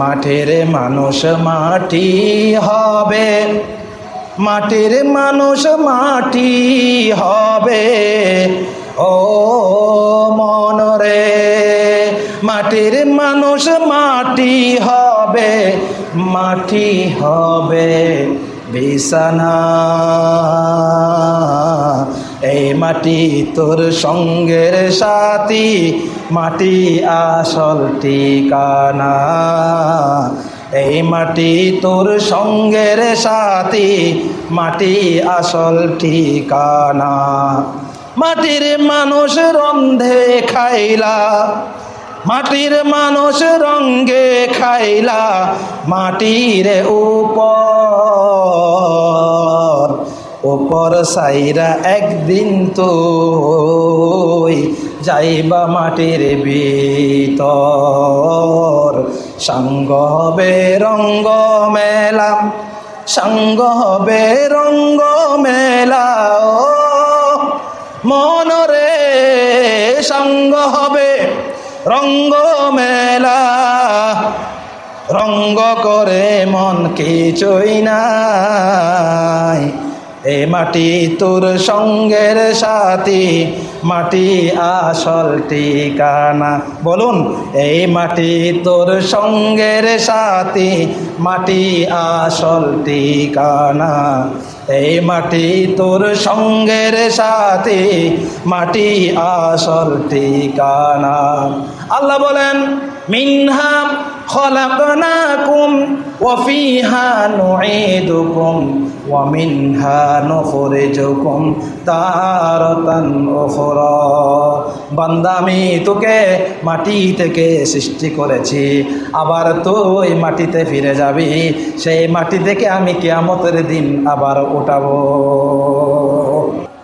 মাঠের মানুষ মাটি হবে। মাটির মানুষ মাটি হবে। ও মনরে মাটির মানুষ মাটি হবে মাটি হবে। বিছানা এই মাটি তোর সঙ্গের সাথী, মাটি আসল ঠিকানা। এই মাটি তোর সঙ্গের সাথী, মাটি আসল ঠিকানা। মাটির মানুষ রন্ধে খাইলা, মাটির মানুষ রঙ্গে খাইলা, মাটির উপর উপর সাইরা একদিন তো যাইবা মাটির ভিতর। সঙ্গ হবে রঙ্গ মেলা, সঙ্গ হবে রঙ্গ মেলা মনরে সঙ্গ হবে রঙ্গ মেলা। রঙ্গ করে মন কিছুই নাই। এ মাটি তোর সঙ্গের সাথী, মাটি আসল ঠিকানা বলুন এই মাটি তোর সঙ্গের সাথী, মাটি আসল ঠিকানা এই মাটি তোর সঙ্গের সাথী, মাটি আসল ঠিকানা আল্লাহ বলেন, মিনহা ওয়াফিহা নুঈদুকুম ওয়া মিনহা নুখরিজুকুম তারাতান উখরা। বান্দা, আমি তোকে মাটি থেকে সৃষ্টি করেছি, আবার তুই মাটিতে ফিরে যাবি, সেই মাটি থেকে আমি কিয়ামতের দিন আবার উঠাবো।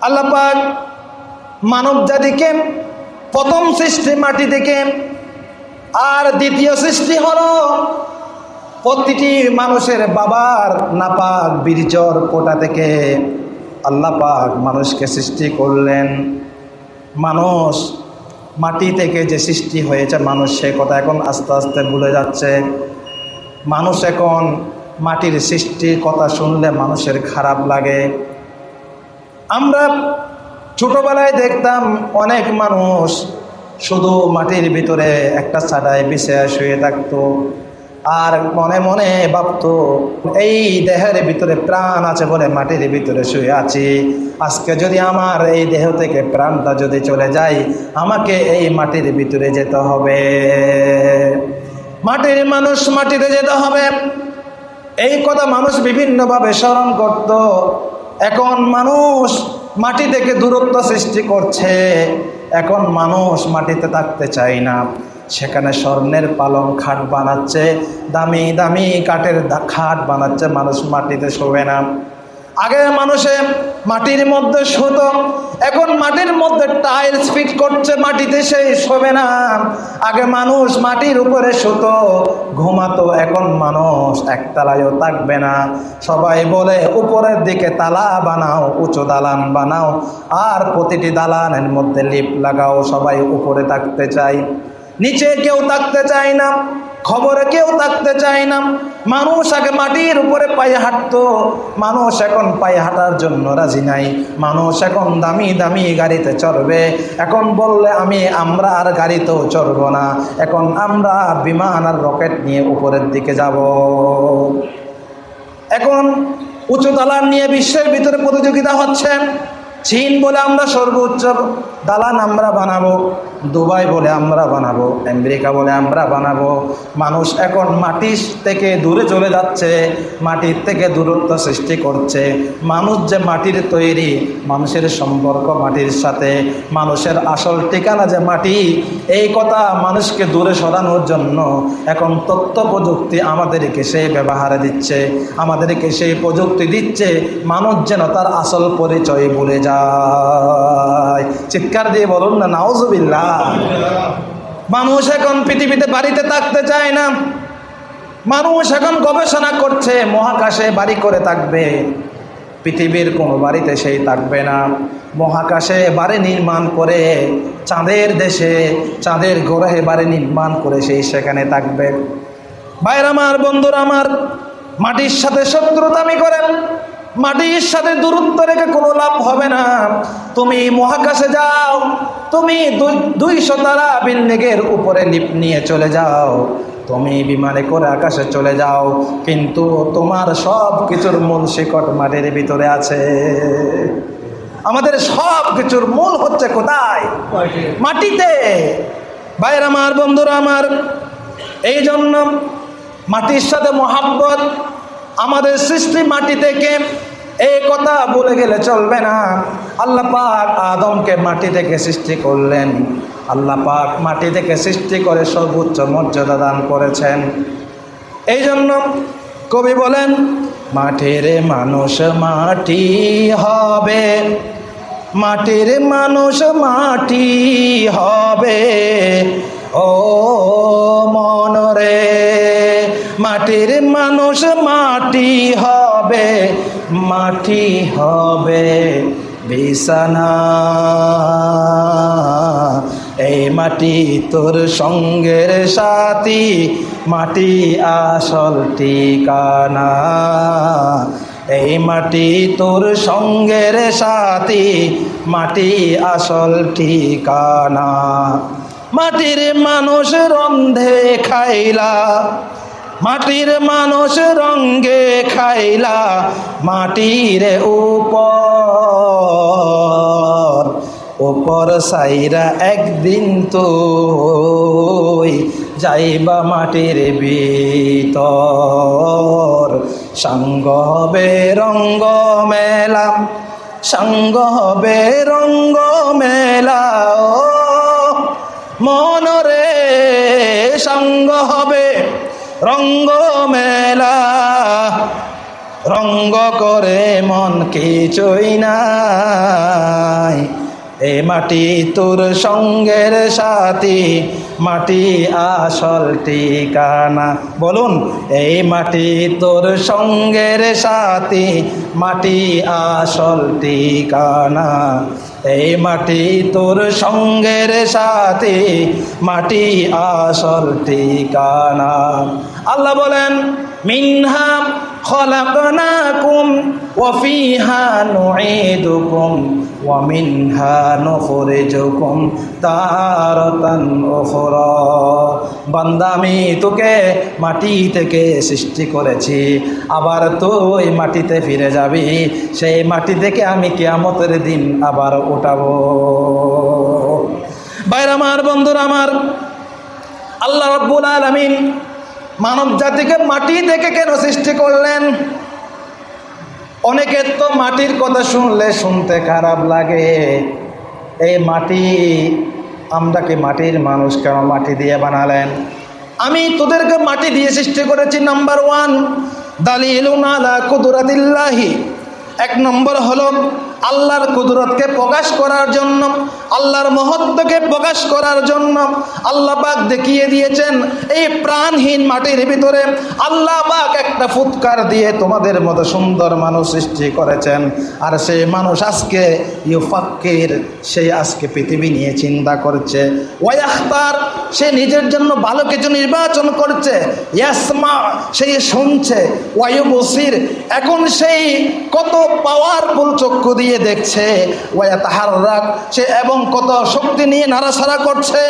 আল্লাহ পাক মানব জাতিকে প্রথম সৃষ্টি মাটি থেকে আর দ্বিতীয় সৃষ্টি হলো প্রতিটি মানুষের বাবার নাপাক বীর্যর কোটা থেকে আল্লাহ পাক মানুষকে সৃষ্টি করলেন। মানুষ মাটি থেকে যে সৃষ্টি হয়েছে, মানুষ সে কথা এখন আস্তে আস্তে ভুলে যাচ্ছে। মানুষ এখন মাটির সৃষ্টির কথা শুনলে মানুষের খারাপ লাগে। আমরা ছোটোবেলায় দেখতাম অনেক মানুষ শুধু মাটির ভিতরে একটা ছাটায় বিছে শুয়ে থাকতো। আর মনে মনে ভাবতো, এই দেহের ভিতরে প্রাণ আছে বলে মাটির ভিতরে শুয়ে আছি। আজকে যদি আমার এই দেহ থেকে প্রাণটা যদি চলে যায়, আমাকে এই মাটির ভিতরে যেতে হবে। মাটির মানুষ মাটিতে যেতে হবে। এই কথা মানুষ বিভিন্নভাবে স্মরণ করত। এখন মানুষ মাটি থেকে দূরত্ব সৃষ্টি করছে। এখন মানুষ মাটিতে থাকতে চায় না। সেখানে স্বর্ণের পালং খাট বানাচ্ছে, দামি দামি কাঠের খাট বানাচ্ছে, মানুষ মাটিতে শোবে না। আগে মানুষে মাটির মধ্যে শুতো, এখন মাটির মধ্যে টাইলস ফিট করছে, মাটিতে সেই শোবে না। আগে মানুষ মাটির উপরে শুতো, ঘুমাতো, এখন মানুষ একতলায়ও থাকবে না। সবাই বলে, উপরের দিকে তালা বানাও, উঁচু দালান বানাও, আর প্রতিটি দালানের মধ্যে লিপ লাগাও, সবাই উপরে থাকতে চাই নিচে কেউ থাকতে চায় না। খবরে কেউ থাকতে চায় না। মানুষ আগে মাটির উপরে পায়ে হাঁটতো। মানুষ এখন পায়ে হাঁটার জন্য রাজি নাই। মানুষ এখন দামি দামি গাড়িতে চড়বে। এখন বললে আমি, আমরা আর গাড়িতেও চড়বো না। এখন আমরা বিমান আর রকেট নিয়ে উপরের দিকে যাব। এখন উঁচু দালান নিয়ে বিশ্বের ভিতরে প্রতিযোগিতা হচ্ছে। চীন বলে আমরা সর্বোচ্চ দালান আমরা বানাবো। দুবাই বলে আমরা বানাবো, আমেরিকা বলে আমরা বানাবো। মানুষ এখন মাটির থেকে দূরে চলে যাচ্ছে, মাটির থেকে দূরত্ব সৃষ্টি করছে। মানুষ যে মাটির তৈরি, মানুষের সম্পর্ক মাটির সাথে, মানুষের আসল ঠিকানা যে মাটি, এই কথা মানুষকে দূরে সরানোর জন্য এখন তথ্য প্রযুক্তি আমাদেরকে সেই ব্যবহারে দিচ্ছে, আমাদেরকে সেই প্রযুক্তি দিচ্ছে, মানুষ যেন তার আসল পরিচয় ভুলে যায়। চিৎকার দিয়ে বলুন না নাওজবিল্লা মানুষ এখন পৃথিবীতে বাড়িতে থাকতে চায় না। মানুষ এখন গবেষণা করছে, মহাকাশে বাড়ি করে থাকবে। পৃথিবীর কোনো বাড়িতে সেই থাকবে না। মহাকাশে বাড়ি নির্মাণ করে, চাঁদের দেশে, চাঁদের গ্রহে বাড়ি নির্মাণ করে সেই সেখানে থাকবে। ভাইরা আমার, বন্ধুরা আমার, মাটির সাথে শত্রুতামি করেন। মাটির সাথে দূরত্ব রেখে কোনো লাভ হবে না। তুমি মহাকাশে যাও তুমি দুইশো তারা বিল্ডিংয়ের উপরে লিপ নিয়ে চলে যাও। তুমি বিমানে করে আকাশে চলে যাও কিন্তু তোমার সব কিছুর মূল শিকট মাটির ভিতরে আছে। আমাদের সব কিছুর মূল হচ্ছে কোথায়? মাটিতে। ভাইয়ের আমার বন্ধুরা আমার এই জন্য মাটির সাথে মহাব্বত আমাদের সৃষ্টি মাটি থেকে এই কথা বলে গেলে চলবে না। আল্লাহ পাক আদমকে মাটি থেকে সৃষ্টি করলেন। আল্লাহ পাক মাটি থেকে সৃষ্টি করে সর্বোচ্চ মর্যাদা দান করেছেন। এই জন্য কবি বলেন, মাটির মানুষ মাটি হবে। মাটির মানুষ মাটি হবে। ও মনরে মাটির মানুষ মাটি হবে মাটি হবে বিছানা। এই মাটি তোর সঙ্গের সাথী, মাটি আসল ঠিকানা। এই মাটি তোর সঙ্গের সাথী, মাটি আসল ঠিকানা। মাটির মানুষ রন্ধে খাইলা মাটির মানুষ রঙ্গে খাইলা মাটির উপর উপর সাইরা একদিন তো যাইবা মাটির ভিতর। সঙ্গ হবে রঙ্গ মেলা, সঙ্গ হবে রঙ্গ মেলা মনরে সঙ্গ হবে রঙ্গ মেলা রঙ্গ করে মন কিছুই নাই। এ মাটি তোর সঙ্গের সাথী, মাটি আসল ঠিকানা। বলুন এই মাটি তোর সঙ্গের সাথী, মাটি আসল ঠিকানা। এই মাটি তোর সঙ্গের সাথে মাটি আসল ঠিকানা। আল্লাহ বলেন মিনহা ওয়াফিহা নুঈদুকুম ওয়া মিনহা নুখরিজুকুম তারাতান উখরা। বান্দা, আমি তোকে মাটি থেকে সৃষ্টি করেছি, আবার তুই মাটিতে ফিরে যাবি, সেই মাটি থেকে আমি কিয়ামতের দিন আবার উঠাবো। বাইর আমার বন্ধুরা, আমার আল্লাহ রব্বুল আলমিন মানব জাতিকে মাটি থেকে কেন সৃষ্টি করলেন? অনেকের তো মাটির কথা শুনলে শুনতে খারাপ লাগে। এই মাটি আমরাকে মাটির মানুষ কেন মাটি দিয়ে বানালেন? আমি তোদেরকে মাটি দিয়ে সৃষ্টি করেছি নাম্বার ওয়ান দালিল আলা কুদরাতিল্লাহি। এক নম্বর হলো আল্লাহর কুদরতকে প্রকাশ করার জন্য, আল্লাহর মহত্বকে প্রকাশ করার জন্য আল্লাহ পাক দেখিয়ে দিয়েছেন, এই প্রাণহীন মাটির ভিতরে আল্লাহ পাক একটা ফুৎকার দিয়ে তোমাদের মতো সুন্দর মানুষ সৃষ্টি করেছেন। আর সেই মানুষ আজকে ইউফাক্কির, সেই আজকে পৃথিবী নিয়ে চিন্তা করছে। ওয়াইখতার সে নিজের জন্য ভালো কিছু নির্বাচন করছে। ইয়াসমা, সেই শুনছে। ওয়ায়ু বসির এখন সেই কত পাওয়ারফুল চক্ষু দিয়ে দিয়ে দেখছে। ওয়া তাহার রাগ সে এবং কত শক্তি নিয়ে নাড়াছাড়া করছে।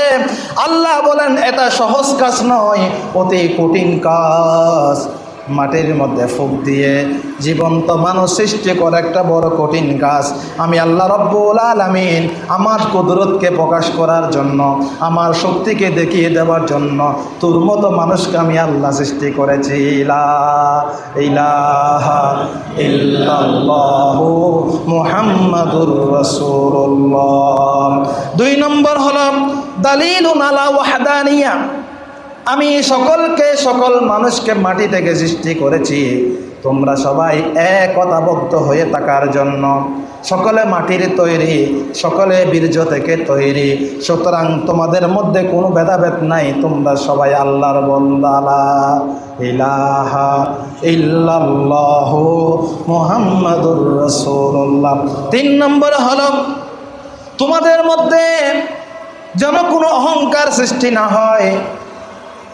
আল্লাহ বলেন, এটা সহজ কাজ নয়, অতি কঠিন কাজ। মাটির মধ্যে ফুক দিয়ে জীবন্ত মানুষ সৃষ্টি করে একটা বড় কঠিন কাজ। আমি আল্লাহ রব্বুল আলমিন আমার কুদরতকে প্রকাশ করার জন্য, আমার শক্তিকে দেখিয়ে দেওয়ার জন্য তোর মতো মানুষকে আমি আল্লাহ সৃষ্টি করেছি। দুই নম্বর হল দালিল ওয়াহাদানিয়া। আমি সকলকে, সকল মানুষকে মাটি থেকে সৃষ্টি করেছি। তোমরা সবাই একতাবদ্ধ হয়ে থাকার জন্য সকলে মাটির তৈরি, সকলে বীর্য থেকে তৈরি। সুতরাং তোমাদের মধ্যে কোনো ভেদাভেদ নাই, তোমরা সবাই আল্লাহর বন্দালা। ইলাহা ইল্লাল্লাহ মুহাম্মাদুর রাসূলুল্লাহ। তিন নম্বর হলো, তোমাদের মধ্যে যেন কোনো অহংকার সৃষ্টি না হয়।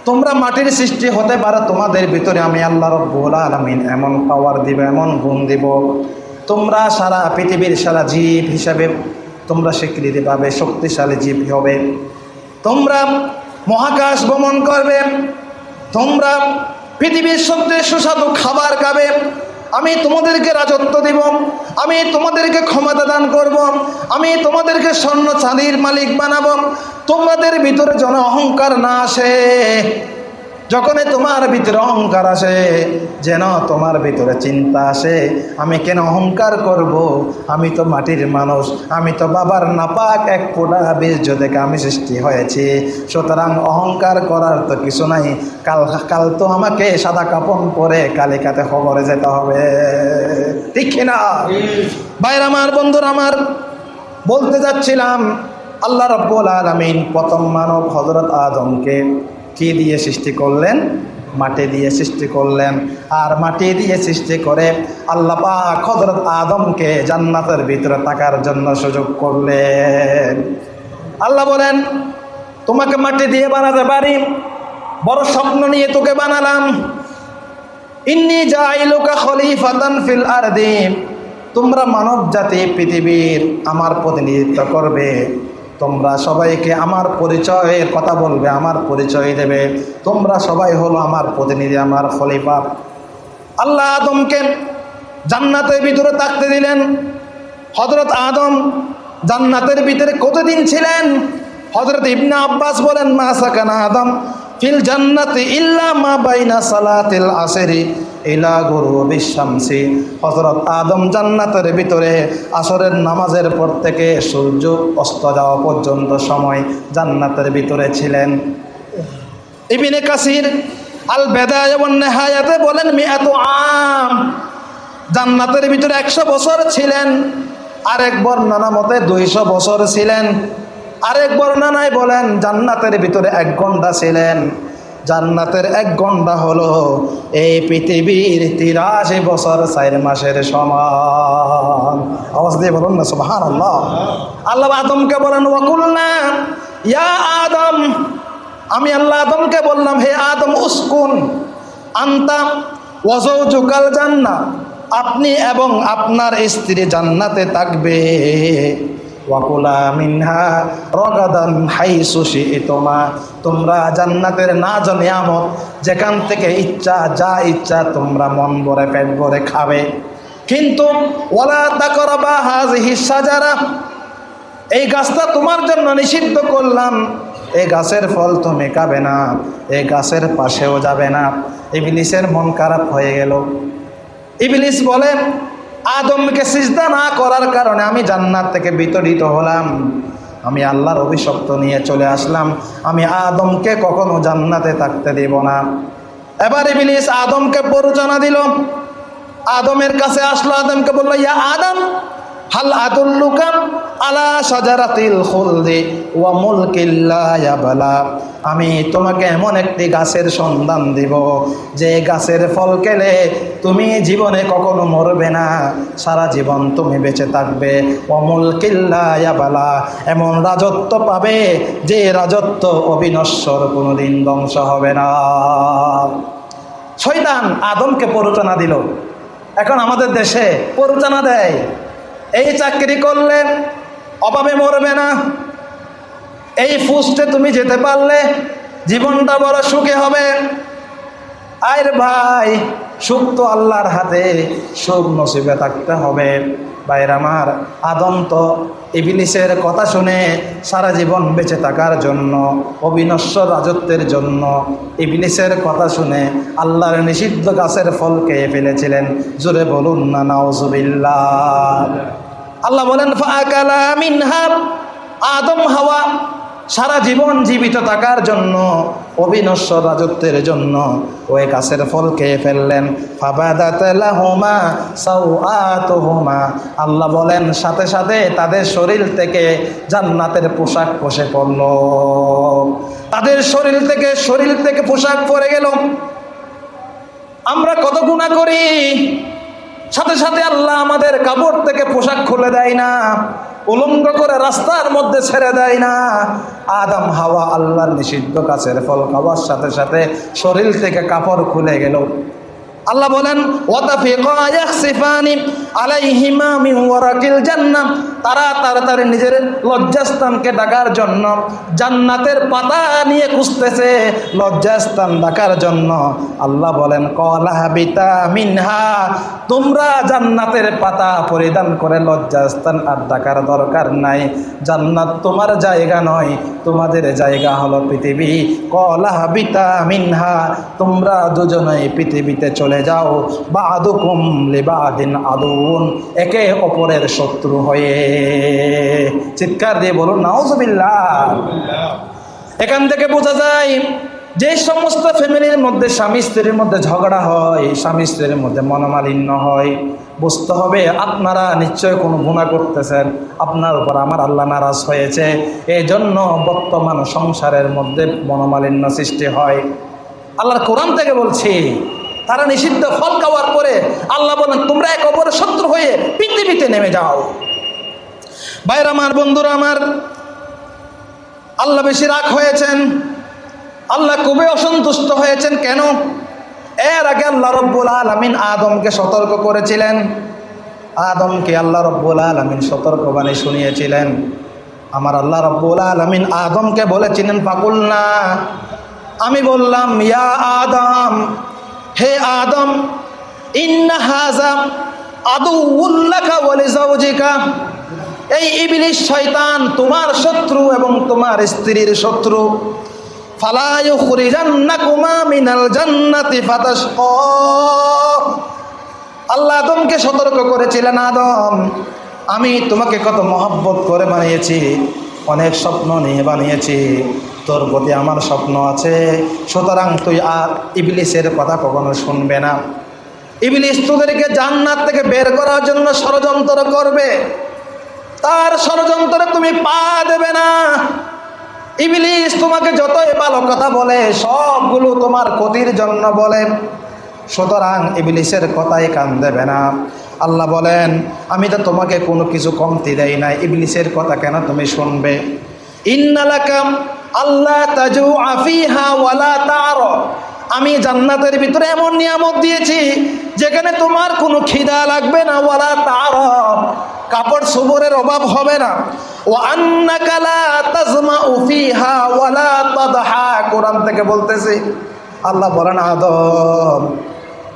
তোমরা মাটির সৃষ্টি হতে পারো, তোমাদের ভিতরে আমি আল্লাহ রব্বুল আলমিন এমন পাওয়ার দিব, এমন গুণ দিব। তোমরা সারা পৃথিবীর সারা জীব হিসাবে, তোমরা স্বীকৃতি পাবে শক্তিশালী জীব হবে। তোমরা মহাকাশ ভ্রমণ করবে, তোমরা পৃথিবীর সবচেয়ে সুস্বাদু খাবার খাবে আমি তোমাদেরকে রাজত্ব দিব। আমি তোমাদেরকে ক্ষমতা দান করব। আমি তোমাদেরকে স্বর্ণ চাঁদির মালিক বানাবো। তোমাদের ভিতরে যেন অহংকার না আসে। যখনই তোমার ভিতরে অহংকার আসে, যেন তোমার ভিতরে চিন্তা আসে, আমি কেন অহংকার করব? আমি তো মাটির মানুষ, আমি তো বাবার নাপাক, এক ফোঁটা বীর্য থেকে আমি সৃষ্টি হয়েছি। সুতরাং অহংকার করার তো কিছু নাই। কাল কাল তো আমাকে সাদা কাপন পরে কালিকাতে খবরে যেতে হবে। ঠিক না? বাইর আমার, বন্ধুর আমার, বলতে যাচ্ছিলাম, আল্লাহ রব্বুল আলমিন প্রথম মানব হজরত আদমকে কি দিয়ে সৃষ্টি করলেন, মাটি দিয়ে সৃষ্টি করলেন। আর মাটি দিয়ে সৃষ্টি করে আল্লাহ পাক হজরত আদমকে জান্নাতের ভিতরে থাকার জন্য সুযোগ করলেন। আল্লাহ বলেন, তোমাকে মাটি দিয়ে বানাতে পারি, বড় স্বপ্ন নিয়ে তোকে বানালাম। ইন্নি জাইলুকা খলিফাতান ফিল আরদি, তোমরা মানব জাতি পৃথিবীর আমার প্রতিনিধিত্ব করবে। তোমরা সবাইকে আমার পরিচয়ের কথা বলবে, আমার পরিচয় দেবে। তোমরা সবাই হলো আমার প্রতিনিধি, আমার খলিফা। আল্লাহ আদমকে জান্নাতের ভিতরে থাকতে দিলেন। হজরত আদম জান্নাতের ভিতরে কতদিন ছিলেন? হজরত ইবনা আব্বাস বলেন, মা সাকানা আদম। ফিল জান্নাতি ইল্লা মা বাইনা সালাতিল আসরি। ইলা গুরু বিশ্বামসি হজরত আদম জান্নাতের ভিতরে আসরের নামাজের পর থেকে সূর্য অস্ত যাওয়া পর্যন্ত সময় জান্নাতের ভিতরে ছিলেন। ইবিনে কাসির আল বেদায় নেহায়াতে বলেন, মিয়াত আম। জান্নাতের ভিতরে একশো বছর ছিলেন। আরেক বর্ণনা মতে দুইশো বছর ছিলেন। আরেক বর্ণনায় বলেন, জান্নাতের ভিতরে এক ঘণ্টা ছিলেন। জান্নাতের এক ঘণ্টা হলো এই পৃথিবীর তিরাশি বছর চার মাসের সমান। আওয়াজ দিয়ে বলুন না সুবাহান আল্লাহ আল্লাহ আদমকে বলেন ওয়াকুল্লা ইয়া আদম। আমি আল্লাহ আদমকে বললাম, হে আদম, উস্কুন। আন্তাম ওয়াজৌ জুকাল জান্না আপনি এবং আপনার স্ত্রী জান্নাতে থাকবে। ওয়াকুলা মিনহা রগাদান হাই সুশি তোমা তোমরা জান্নাতের না নিয়ামত যেখান থেকে ইচ্ছা, যা ইচ্ছা তোমরা মন ভরে, পেট ভরে খাবে। কিন্তু ওলা তাকরবা হাজ হিসা এই গাছটা তোমার জন্য নিষিদ্ধ করলাম। এই গাছের ফল তুমি খাবে না, এই গাছের পাশেও যাবে না। ইবলিসের মন খারাপ হয়ে গেল। ইবলিস বলে আদমকে সিজদা না করার কারণে আমি জান্নাত থেকে বিতরিত হলাম। আমি আল্লাহর অভিশপ্ত নিয়ে চলে আসলাম। আমি আদমকে কখনো জান্নাতে থাকতে দেব না। এবার ইবলিস আদমকে প্ররোচনা দিল। আদমের কাছে আসলো, আদমকে বলল, ইয়া আদম হাল আদুল্লুকাম আলা সাজারাতিল খুলদি ওয়া মুলকিল্লা আমি তোমাকে এমন একটি গাছের সন্ধান দিব, যে গাছের ফল খেলে তুমি জীবনে কখনো মরবে না, সারা জীবন তুমি বেঁচে থাকবে। অমুল কিল্লায়াবালা এমন রাজত্ব পাবে যে রাজত্ব অবিনশ্বর কোনোদিন ধ্বংস হবে না। শয়তান আদমকে প্ররোচনা দিল। এখন আমাদের দেশে প্ররোচনা দেয়। এই চাকরি করলে অভাবে মরবে না। এই ফুসতে তুমি যেতে পারলে জীবনটা বড় সুখে হবে। আয়ের ভাই, সুখ তো আল্লাহর হাতে, সুখ নসিবে থাকতে হবে। বাইর আমার, আদম তো কথা শুনে সারা জীবন বেঁচে থাকার জন্য, অবিনশ্বর রাজত্বের জন্য ইবিলিসের কথা শুনে আল্লাহর নিষিদ্ধ গাছের ফল খেয়ে ফেলেছিলেন। জোরে বলুন না, নাউজুবিল্লাহ। আল্লাহ বলেন আদম হাওয়া। সারা জীবন জীবিত থাকার জন্য অবিনশ্বর রাজত্বের জন্য ওই গাছের ফল খেয়ে ফেললেন। সাউআতুহুমা। আল্লাহ বলেন, সাথে সাথে তাদের শরীর থেকে জান্নাতের পোশাক পষে পড়ল। তাদের শরীর থেকে শরীর থেকে পোশাক পরে গেল। আমরা কত গুণা করি? সাথে সাথে আল্লাহ আমাদের কাপড় থেকে পোশাক খুলে দেয় না, উলঙ্গ করে রাস্তার মধ্যে ছেড়ে দেয় না। আদম, হাওয়া আল্লাহর নিষিদ্ধ কাছের ফল খাওয়ার সাথে সাথে শরীর থেকে কাপড় খুলে গেল। আল্লাহ বলেন, ওয়াতাফিকা ইয়াখসিফানি আলাইহিমা মিন ওয়ারাকিল জান্নাহ। তারা তাড়াতাড়ি নিজের লজ্জাস্থানকে ডাকার জন্য জান্নাতের পাতা নিয়ে খুঁজতেছে। লজ্জাস্থান ডাকার জন্য আল্লাহ বলেন, কলা বিতা মিনহা। তোমরা জান্নাতের পাতা পরিধান করে লজ্জাস্থান আর ডাকার দরকার নাই। জান্নাত তোমার জায়গা নয়, তোমাদের জায়গা হলো পৃথিবী। কলা বিতা মিনহা, তোমরা দুজনেই পৃথিবীতে চলে যাও। বা আদুকুম লিবাদিন আদুন একে অপরের শত্রু হয়ে চিৎকার দিয়ে বলুন, নাউজুবিল্লাহ। এখান থেকে বোঝা যায়, যে সমস্ত ফ্যামিলির মধ্যে স্বামী স্ত্রীর মধ্যে ঝগড়া হয়, স্বামী স্ত্রীর মধ্যে মনোমালিন্য হয়, বুঝতে হবে আপনারা নিশ্চয় কোনো গুণা করতেছেন, আপনার উপর আমার আল্লাহ নারাজ হয়েছে। এই জন্য বর্তমান সংসারের মধ্যে মনোমালিন্য সৃষ্টি হয়। আল্লাহর কোরআন থেকে বলছি, তারা নিষিদ্ধ ফল খাওয়ার পরে আল্লাহ বলেন, তোমরা এক অপরের শত্রু হয়ে পৃথিবীতে নেমে যাও। বাইর আমার, বন্ধুরা আমার, আল্লাহ বেশি রাগ হয়েছেন, আল্লাহ খুবই অসন্তুষ্ট হয়েছেন, কেন? এর আগে আল্লাহ রব্বুল আলমিন আদমকে সতর্ক করেছিলেন, আদমকে আল্লাহ রব্বুল আলমিন সতর্কবাণী শুনিয়েছিলেন। আমার আল্লাহ রব্বুল আলমিন আদমকে বলেছিলেন না আমি বললাম, ইয়া আদম, হে আদম, ইন্না হাজা আদু উল্লাকা বলে জাউজিকা এই ইবলিশ শয়তান তোমার শত্রু এবং তোমার স্ত্রীর শত্রু। আল্লাহ আদমকে সতর্ক করেছিলেন আদম। আমি তোমাকে কত মহব্বত করে বানিয়েছি, অনেক স্বপ্ন নিয়ে বানিয়েছি। তোর প্রতি আমার স্বপ্ন আছে, সুতরাং তুই আর ইবলিসের কথা কখনো শুনবে না। ইবলিস তোদেরকে জান্নাত থেকে বের করার জন্য ষড়যন্ত্র করবে। তার ষড়যন্ত্রে তুমি পা দেবে না। ইবলিশ তোমাকে যতই ভালো কথা বলে, সবগুলো তোমার ক্ষতির জন্য বলে। সুতরাং ইবলিশের কথাই কান দেবে না। আল্লাহ বলেন, আমি তো তোমাকে কোনো কিছু কমতি দেই না ইবলিশের কথা কেন তুমি শুনবে? ইন্নালাকাম আল্লাহ তাজু আফিহা ওয়ালা তার। আমি জান্নাতের ভিতরে এমন নিয়ামত দিয়েছি, যেখানে তোমার কোনো খিদা লাগবে না, ওয়ালা তার। কাপড় সুবরের অভাব হবে না। ও আন্নাকালা তাজমা উফিহা ওয়ালা তাদহা, কোরআন থেকে বলতেছি, আল্লাহ বলেন, আদম,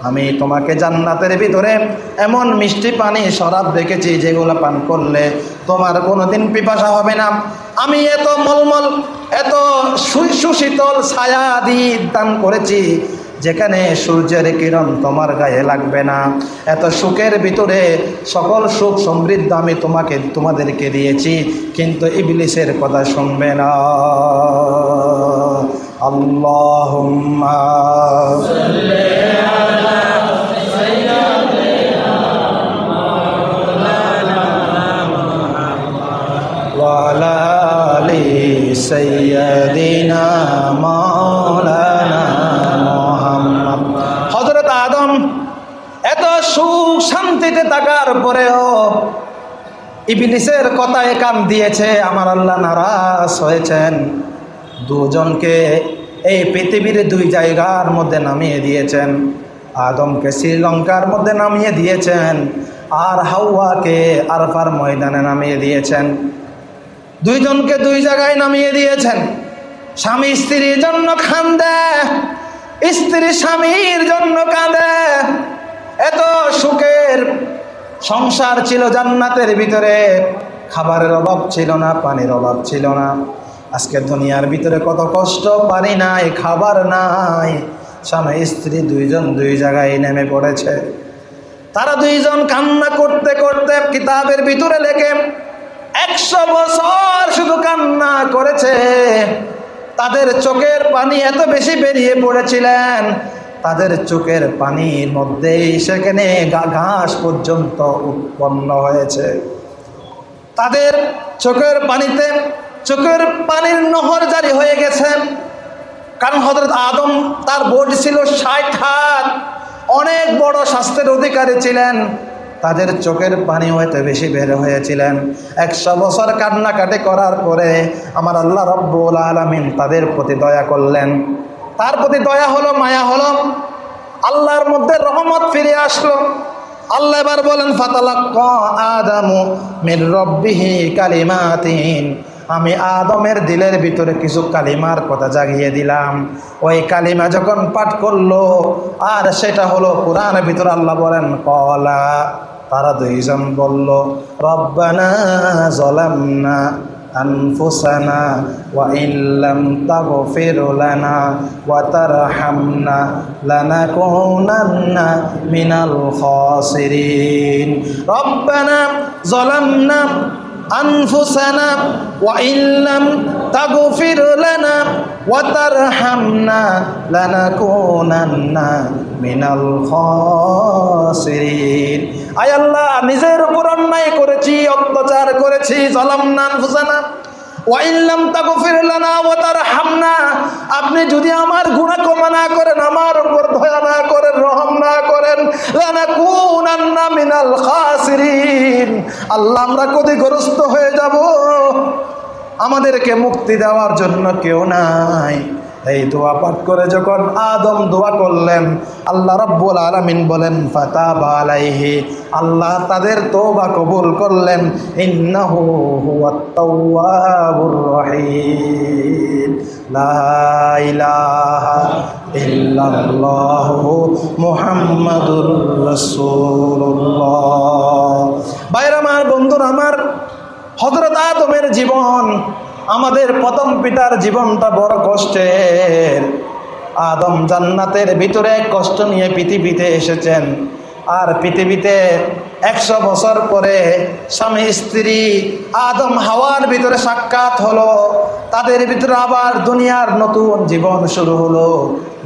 আমি তোমাকে জান্নাতের ভিতরে এমন মিষ্টি পানি, শরাব দেখেছি, যেগুলো পান করলে তোমার কোনোদিন পিপাসা হবে না। আমি এত মলমল, এত সুশীতল ছায়া দিয়ে দান করেছি যেখানে সূর্যের কিরণ তোমার গায়ে লাগবে না। এত সুখের ভিতরে সকল সুখ সমৃদ্ধ আমি তোমাকে, তোমাদেরকে দিয়েছি, কিন্তু ইবলিসের কথা শুনবে না। আল্লাহ সৈয়দিনা মা শান্তিতে থাকার পরেও ইবলিসের কথায় কান দিয়েছে, আমার আল্লাহ নারাজ হয়েছেন। দুজনকে এই পৃথিবীর দুই জায়গার মধ্যে নামিয়ে দিয়েছেন। আদমকে শ্রীলঙ্কার মধ্যে নামিয়ে দিয়েছেন আর হাওয়াকে আরফার ময়দানে নামিয়ে দিয়েছেন। দুইজনকে দুই জায়গায় নামিয়ে দিয়েছেন। স্বামী স্ত্রীর জন্য কান্দে স্ত্রী স্বামীর জন্য কাঁদে এত সুখের সংসার ছিল জান্নাতের ভিতরে। খাবারের অভাব ছিল না, পানির অভাব ছিল না। আজকে দুনিয়ার ভিতরে কত কষ্ট, পানি নাই, খাবার নাই। স্বামী, স্ত্রী দুইজন দুই জায়গায় নেমে পড়েছে। তারা দুইজন কান্না করতে করতে কিতাবের ভিতরে লেখে, একশো বছর শুধু কান্না করেছে। তাদের চোখের পানি এত বেশি বেরিয়ে পড়েছিলেন। তাদের চোখের পানির মধ্যেই সেখানে ঘাস পর্যন্ত উৎপন্ন হয়েছে। তাদের চোখের পানিতে, চোখের পানির নহর জারি হয়ে গেছে। কারণ হজরত আদম তার বোর্ড ছিল ষাট হাত। অনেক বড় স্বাস্থ্যের অধিকারী ছিলেন। তাদের চোখের পানি হয়তো বেশি বের হয়েছিলেন। একশো বছর কান্নাকাটি করার পরে আমার আল্লাহ রব্বুল আলমিন তাদের প্রতি দয়া করলেন। তার প্রতি দয়া হলো, মায়া হলো। আল্লাহর মধ্যে রহমত ফিরে আসলো। আল্লাহ এবার বলেন, ফাতালাক্ক কালিমাতিন। আমি আদমের দিলের ভিতরে কিছু কালিমার কথা জাগিয়ে দিলাম। ওই কালিমা যখন পাঠ করল, আর সেটা হলো কোরআনের ভিতরে আল্লাহ বলেন, কলা। তারা দুইজন বলল, রব্বানা জলামনা أنفسنا وإن لم تغفر لنا وترحمنا لنكونن من الخاسرين ربنا ظلمنا أنفسنا وإن لم তাগফির লানা ওয়া তারহামনা লানাকুনান্না মিনাল খাসিরিন। আয় আল্লাহ, নিজের উপর অন্যায় করেছি, অত্যাচার করেছি, জালামনা আনফুসানা। ওয়াইল্লাম তাগফির লানা ওয়া তারহামনা, আপনি যদি আমার গুনাহ ক্ষমা না করেন, আমার উপর দয়া না করেন, রহম না করেন, লানাকুনান্না মিনাল খাসিরিন। আল্লাহ, আমরা ক্ষতিগ্রস্ত হয়ে যাব। আমাদেরকে মুক্তি দেওয়ার জন্য কেউ নাই। এই দোয়া পাঠ করে যখন আদম দোয়া করলেন, আল্লাহ রব্বুল আলমিন বলেন ফাতা আলাইহি। আল্লাহ তাদের তোবা কবুল করলেন, ইন্নাহু হুয়াত তাওয়াবুর রহিম। লা ইলাহা ইল্লাল্লাহু মুহাম্মাদুর রাসূলুল্লাহ। বাইরে আমার, বন্ধুরা আমার হযরত আদমের জীবন, আমাদের প্রথম পিতার জীবনটা বড় কষ্টের। আদম জান্নাতের ভিতরে কষ্ট নিয়ে পৃথিবীতে এসেছেন। আর পৃথিবীতে একশো বছর পরে স্বামী, স্ত্রী, আদম, হাওয়ার ভিতরে সাক্ষাৎ হলো। তাদের ভিতরে আবার দুনিয়ার নতুন জীবন শুরু হলো,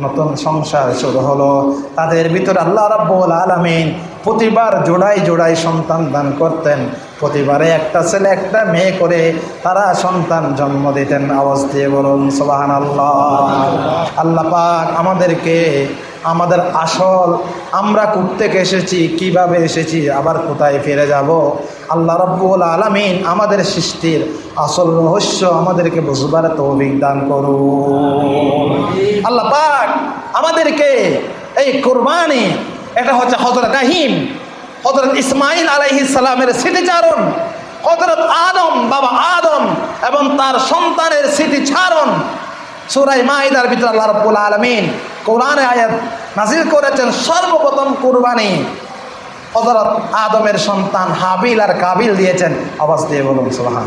নতুন সংসার শুরু হলো। তাদের ভিতরে আল্লাহ রাব্বুল আলামিন প্রতিবার জোড়াই জোড়াই সন্তান দান করতেন। প্রতিবারে একটা ছেলে, একটা মেয়ে করে তারা সন্তান জন্ম দিতেন। আওয়াজ দিয়ে বলুন সোবাহান আল্লাহ আল্লাহ পাক আমাদেরকে আমাদের আসল, আমরা থেকে এসেছি, কীভাবে এসেছি, আবার কোথায় ফিরে যাব? আল্লাহ রব্বুল আলমিন আমাদের সৃষ্টির আসল রহস্য আমাদেরকে বুঝবার তৌফিক দান করুন। আল্লাহ পাক আমাদেরকে এই কোরবানি, এটা হচ্ছে হজরত আহিম হজরত ইসমাইল আলাইহিস সালামের স্মৃতিচারণ হজরত আদম, বাবা আদম এবং তার সন্তানের স্মৃতিচারণ সুরাই মাহিদার ভিতরে আল্লাহ রব্বুল আলমিন কোরআনে আয়াত নাজিল করেছেন, সর্বপ্রথম কুরবানি। হজরত আদমের সন্তান হাবিল আর কাবিল দিয়েছেন। আওয়াজ দিয়ে বলুন সুবাহান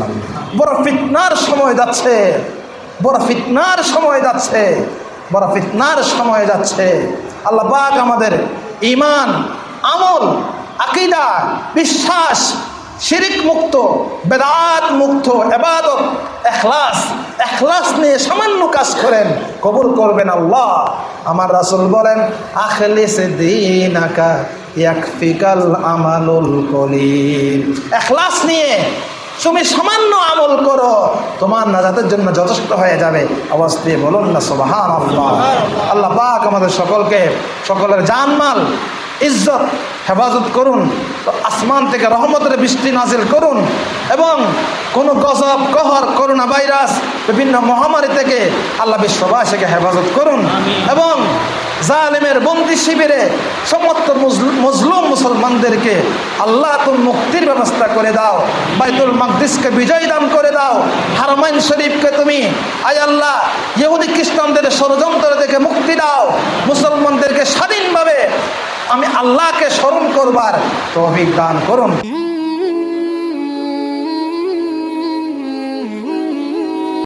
বড় ফিতনার সময় যাচ্ছে। বড় ফিতনার সময় যাচ্ছে। বড় ফিতনার সময় যাচ্ছে। আল্লাহ আমাদের ইমান আমল আকিদা বিশ্বাস শিরিক মুক্ত বেদাত মুক্ত এবাদত এখলাস এখলাস নিয়ে সামান্য কাজ করেন কবুল করবেন আল্লাহ। আমার রাসুল বলেন আখলিস দিন আকা ইয়াকফিকাল আমালুল কলিল। এখলাস নিয়ে তুমি সামান্য আমল করো তোমার নাজাতের জন্য যথেষ্ট হয়ে যাবে। আওয়াজ দিয়ে বলুন না সোবাহান আল্লাহ আল্লাহ পাক আমাদের সকলকে সকলের জানমাল ইজ্জত হেফাজত করুন আসমান থেকে রহমতের বৃষ্টি নাজিল করুন এবং কোনো গজব কহর করোনা ভাইরাস বিভিন্ন মহামারী থেকে আল্লাহ বিশ্ববাসীকে হেফাজত করুন এবং জালেমের বন্দি শিবিরে সমস্ত মজলুম মুসলমানদেরকে আল্লাহ তুমি মুক্তির ব্যবস্থা করে দাও বাইতুল মকদিসকে বিজয় দান করে দাও হারমাইন শরীফকে তুমি আয় আল্লাহ ইহুদি খ্রিস্টানদের ষড়যন্ত্র থেকে মুক্তি দাও মুসলমানদেরকে স্বাধীনভাবে আমি আল্লাহকে স্মরণ করবার তৌফিক দান করুন।